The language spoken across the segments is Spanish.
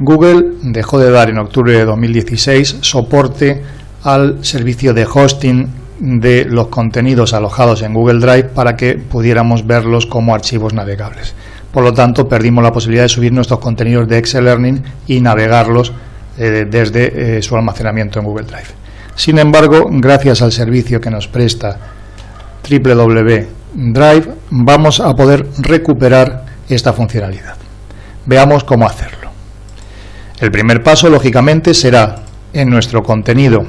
Google dejó de dar en octubre de 2016 soporte al servicio de hosting de los contenidos alojados en Google Drive para que pudiéramos verlos como archivos navegables. Por lo tanto, perdimos la posibilidad de subir nuestros contenidos de Excel Learning y navegarlos eh, desde eh, su almacenamiento en Google Drive. Sin embargo, gracias al servicio que nos presta www Drive, vamos a poder recuperar esta funcionalidad. Veamos cómo hacerlo. El primer paso, lógicamente, será en nuestro contenido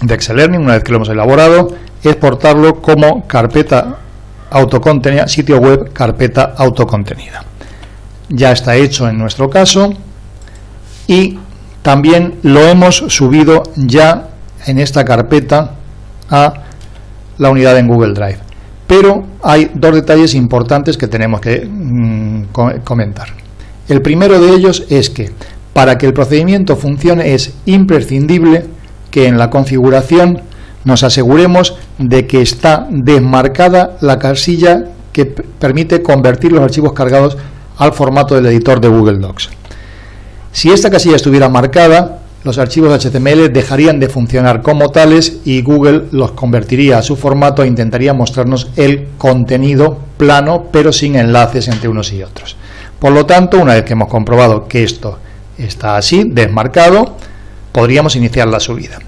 de Excel Learning, una vez que lo hemos elaborado, exportarlo como carpeta autocontenida, sitio web carpeta autocontenida. Ya está hecho en nuestro caso y también lo hemos subido ya en esta carpeta a la unidad en Google Drive. Pero hay dos detalles importantes que tenemos que mm, comentar. El primero de ellos es que para que el procedimiento funcione es imprescindible que en la configuración nos aseguremos de que está desmarcada la casilla que permite convertir los archivos cargados al formato del editor de Google Docs. Si esta casilla estuviera marcada, los archivos HTML dejarían de funcionar como tales y Google los convertiría a su formato e intentaría mostrarnos el contenido plano pero sin enlaces entre unos y otros. Por lo tanto, una vez que hemos comprobado que esto está así, desmarcado, podríamos iniciar la subida.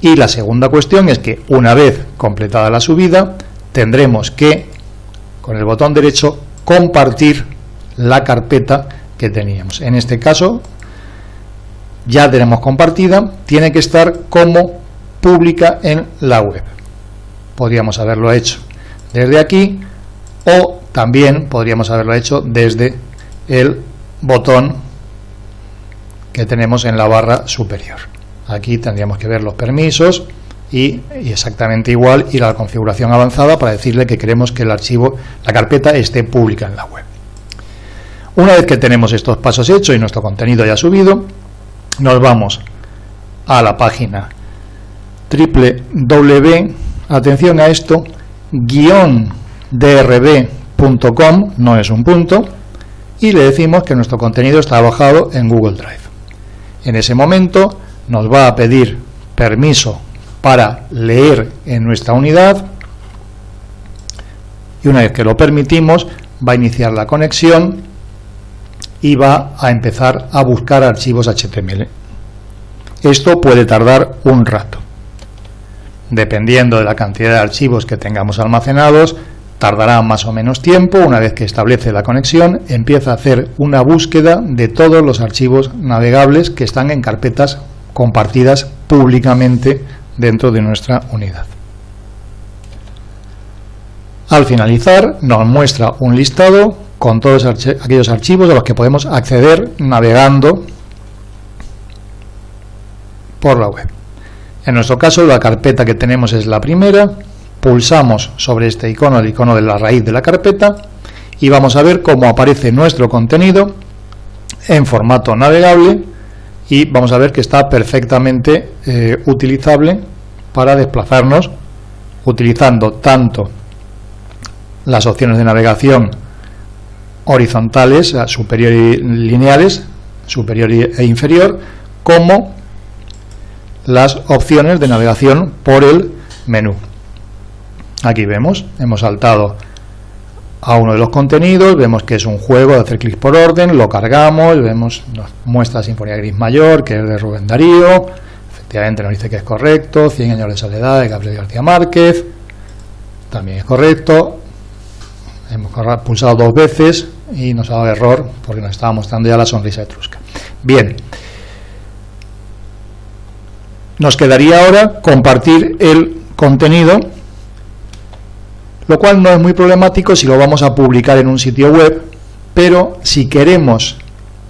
Y la segunda cuestión es que una vez completada la subida, tendremos que, con el botón derecho, compartir la carpeta que teníamos. En este caso, ya tenemos compartida, tiene que estar como pública en la web. Podríamos haberlo hecho desde aquí o también podríamos haberlo hecho desde el botón que tenemos en la barra superior. Aquí tendríamos que ver los permisos y, exactamente igual ir a la configuración avanzada para decirle que queremos que el archivo, la carpeta esté pública en la web. Una vez que tenemos estos pasos hechos y nuestro contenido ya subido, nos vamos a la página www, atención a esto, guion drb.com, no es un punto, y le decimos que nuestro contenido está alojado en Google Drive. En ese momento nos va a pedir permiso para leer en nuestra unidad y una vez que lo permitimos va a iniciar la conexión y va a empezar a buscar archivos HTML. Esto puede tardar un rato. Dependiendo de la cantidad de archivos que tengamos almacenados, tardará más o menos tiempo. Una vez que establece la conexión, empieza a hacer una búsqueda de todos los archivos navegables que están en carpetas compartidas públicamente dentro de nuestra unidad. Al finalizar nos muestra un listado con todos aquellos archivos a los que podemos acceder navegando por la web. En nuestro caso la carpeta que tenemos es la primera, pulsamos sobre este icono, el icono de la raíz de la carpeta y vamos a ver cómo aparece nuestro contenido en formato navegable y vamos a ver que está perfectamente eh, utilizable para desplazarnos utilizando tanto las opciones de navegación horizontales, superior y lineales, superior e inferior, como las opciones de navegación por el menú. Aquí vemos, hemos saltado a uno de los contenidos, vemos que es un juego de hacer clic por orden, lo cargamos, vemos, nos muestra Sinfonía Gris Mayor, que es de Rubén Darío, efectivamente nos dice que es correcto, 100 años de soledad de Gabriel García Márquez, también es correcto, hemos pulsado dos veces y nos ha dado error porque nos estaba mostrando ya la sonrisa etrusca. Bien, nos quedaría ahora compartir el contenido lo cual no es muy problemático si lo vamos a publicar en un sitio web, pero si queremos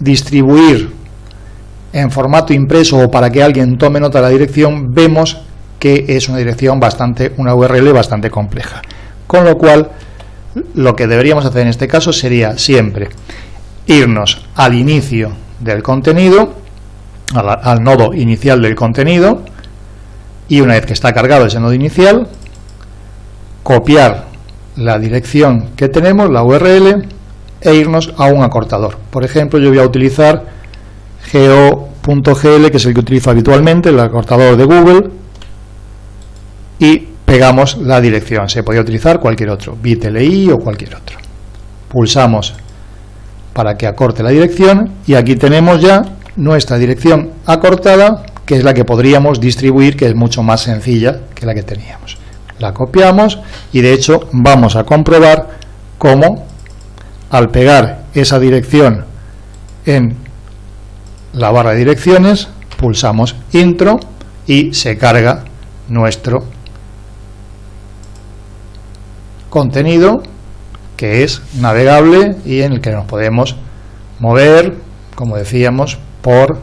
distribuir en formato impreso o para que alguien tome nota de la dirección, vemos que es una dirección bastante, una URL bastante compleja. Con lo cual, lo que deberíamos hacer en este caso sería siempre irnos al inicio del contenido, al, nodo inicial del contenido, y una vez que está cargado ese nodo inicial, copiar la dirección que tenemos, la URL, e irnos a un acortador. Por ejemplo, yo voy a utilizar geo.gl, que es el que utilizo habitualmente, el acortador de Google, y pegamos la dirección. Se podía utilizar cualquier otro, bitli o cualquier otro. Pulsamos para que acorte la dirección y aquí tenemos ya nuestra dirección acortada, que es la que podríamos distribuir, que es mucho más sencilla que la que teníamos. La copiamos y de hecho vamos a comprobar cómo al pegar esa dirección en la barra de direcciones, pulsamos intro y se carga nuestro contenido que es navegable y en el que nos podemos mover, como decíamos, por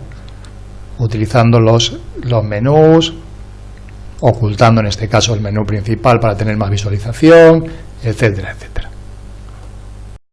utilizando los, los menús, ocultando en este caso el menú principal para tener más visualización, etcétera, etcétera.